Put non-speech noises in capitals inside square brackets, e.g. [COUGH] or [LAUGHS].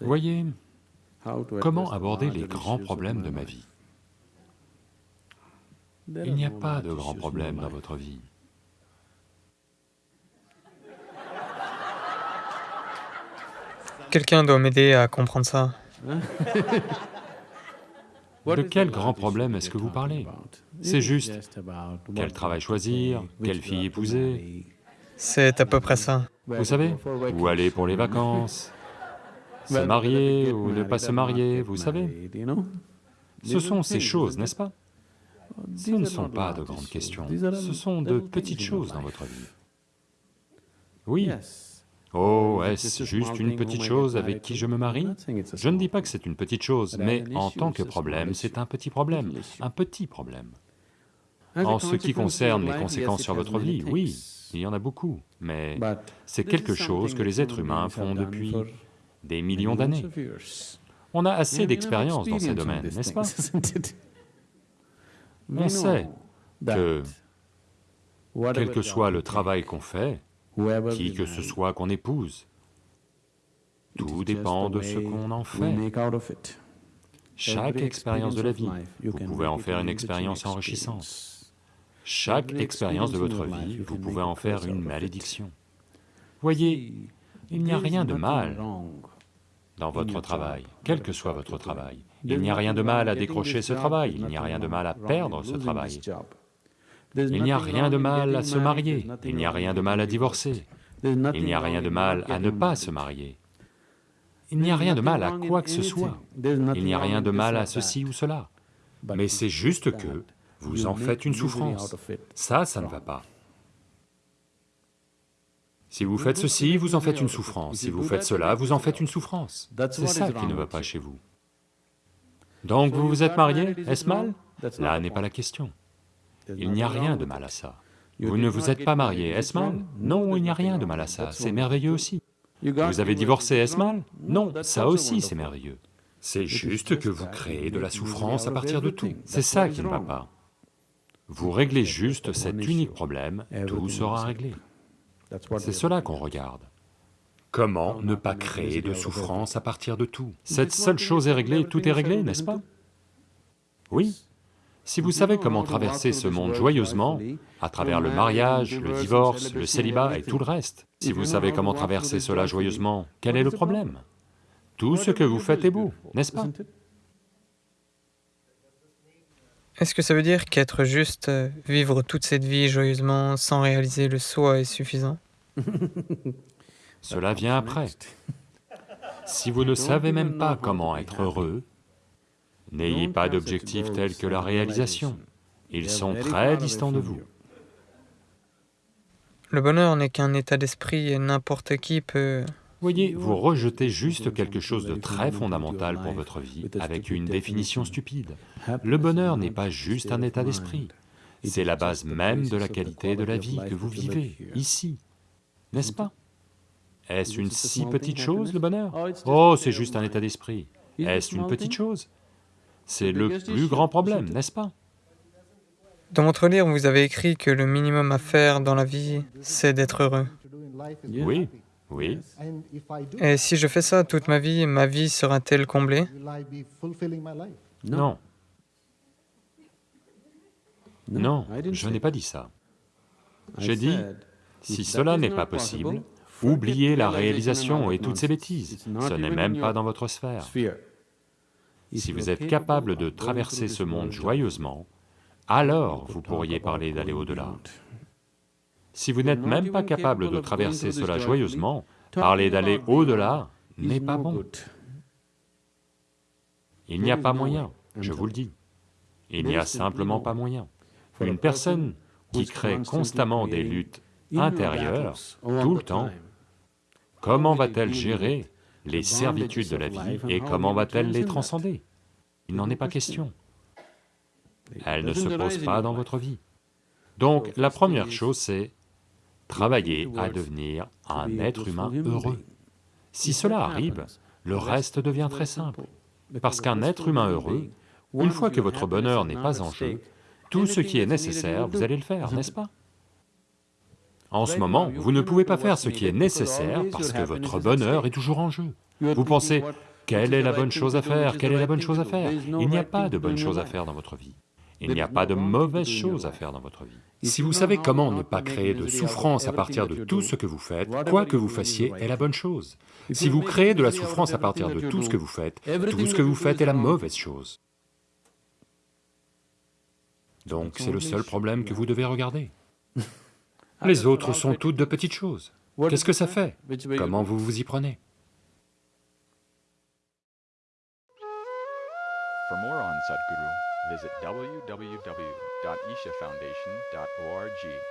Voyez, comment aborder les grands problèmes de ma vie? Il n'y a pas de grands problèmes dans votre vie. Quelqu'un doit m'aider à comprendre ça. [LAUGHS] De quel grand problème est-ce que vous parlez? C'est juste quel travail choisir, quelle fille épouser, C'est à peu près ça. vous savez, où aller pour les [LAUGHS] vacances, se marier ou ne pas se marier, vous savez. Ce sont ces choses, n'est-ce pas? Ce ne sont pas de grandes questions, ce sont de petites choses dans votre vie. Oui. Oh, est-ce juste une petite chose avec qui je me marie? Je ne dis pas que c'est une petite chose, mais en tant que problème, c'est un petit problème, un petit problème. En ce qui concerne les conséquences sur votre vie, oui, il y en a beaucoup, mais c'est quelque chose que les êtres humains font depuis des millions d'années. On a assez d'expérience dans ces domaines, n'est-ce pas? [LAUGHS] On sait que, quel que soit le travail qu'on fait, qui que ce soit qu'on épouse, tout dépend de ce qu'on en fait. Chaque expérience de la vie, vous pouvez en faire une expérience enrichissante. Chaque expérience de votre vie, vous pouvez en faire une malédiction. Voyez, il n'y a rien de mal dans votre travail, quel que soit votre travail. Il n'y a rien de mal à décrocher ce travail, il n'y a rien de mal à perdre ce travail. Il n'y a rien de mal à se marier, il n'y a rien de mal à divorcer, il n'y a rien de mal à ne pas se marier. Il n'y a rien de mal à quoi que ce soit, il n'y a rien de mal à ceci ou cela. Mais c'est juste que vous en faites une souffrance. Ça, ça ne va pas. Si vous faites ceci, vous en faites une souffrance, si vous faites cela, vous en faites une souffrance. C'est ça qui ne va pas chez vous. Donc vous vous êtes marié, est-ce mal Là n'est pas la question. Il n'y a rien de mal à ça. Vous ne vous êtes pas marié, est-ce mal Non, il n'y a rien de mal à ça, c'est merveilleux aussi. Vous avez divorcé, est-ce mal Non, ça aussi c'est merveilleux. C'est juste que vous créez de la souffrance à partir de tout, c'est ça qui ne va pas. Vous réglez juste cet unique problème, tout sera réglé. C'est cela qu'on regarde. Comment ne pas créer de souffrance à partir de tout? Cette seule chose est réglée, tout est réglé, n'est-ce pas? Oui. Si vous savez comment traverser ce monde joyeusement, à travers le mariage, le divorce, le célibat et tout le reste, si vous savez comment traverser cela joyeusement, quel est le problème? Tout ce que vous faites est beau, n'est-ce pas? Est-ce que ça veut dire qu'être juste, euh, vivre toute cette vie joyeusement sans réaliser le soi est suffisant? [LAUGHS] Cela vient après. Si vous ne savez même pas comment être heureux, n'ayez pas d'objectifs tels que la réalisation. Ils sont très distants de vous. Le bonheur n'est qu'un état d'esprit et n'importe qui peut... Voyez, vous rejetez juste quelque chose de très fondamental pour votre vie avec une définition stupide. Le bonheur n'est pas juste un état d'esprit, c'est la base même de la qualité de la vie que vous vivez, ici, n'est-ce pas? Est-ce une si petite chose, le bonheur? Oh, c'est juste un état d'esprit. Est-ce une petite chose? C'est le plus grand problème, n'est-ce pas? Dans votre livre, vous avez écrit que le minimum à faire dans la vie, c'est d'être heureux. Oui, oui. Et si je fais ça toute ma vie, ma vie sera-t-elle comblée? Non. Non, je n'ai pas dit ça. J'ai dit, si cela n'est pas possible, oubliez la réalisation et toutes ces bêtises, ce n'est même pas dans votre sphère. Si vous êtes capable de traverser ce monde joyeusement, alors vous pourriez parler d'aller au-delà. Si vous n'êtes même pas capable de traverser cela joyeusement, parler d'aller au-delà n'est pas bon. Il n'y a pas moyen, je vous le dis. Il n'y a simplement pas moyen. Une personne qui crée constamment des luttes intérieures, tout le temps, comment va-t-elle gérer les servitudes de la vie et comment va-t-elle les transcender? Il n'en est pas question. Elle ne se pose pas dans votre vie. Donc la première chose c'est travailler à devenir un être humain heureux. Si cela arrive, le reste devient très simple, parce qu'un être humain heureux, une fois que votre bonheur n'est pas en jeu, tout ce qui est nécessaire, vous allez le faire, n'est-ce pas? En ce moment, vous ne pouvez pas faire ce qui est nécessaire parce que votre bonheur est toujours en jeu. Vous pensez, quelle est la bonne chose à faire? Quelle est la bonne chose à faire? Il n'y a pas de bonne chose à faire dans votre vie. Il n'y a pas de mauvaise chose à faire dans votre vie. Si vous savez comment ne pas créer de souffrance à partir de tout ce que vous faites, quoi que vous fassiez est la bonne chose. Si vous créez de la souffrance à partir de tout ce que vous faites, tout ce que vous faites est la mauvaise chose. Donc c'est le seul problème que vous devez regarder. [LAUGHS] Les autres sont toutes de petites choses. Qu'est-ce que ça fait? Comment vous vous y prenez? For more on Sadhguru, visit www.ishafoundation.org.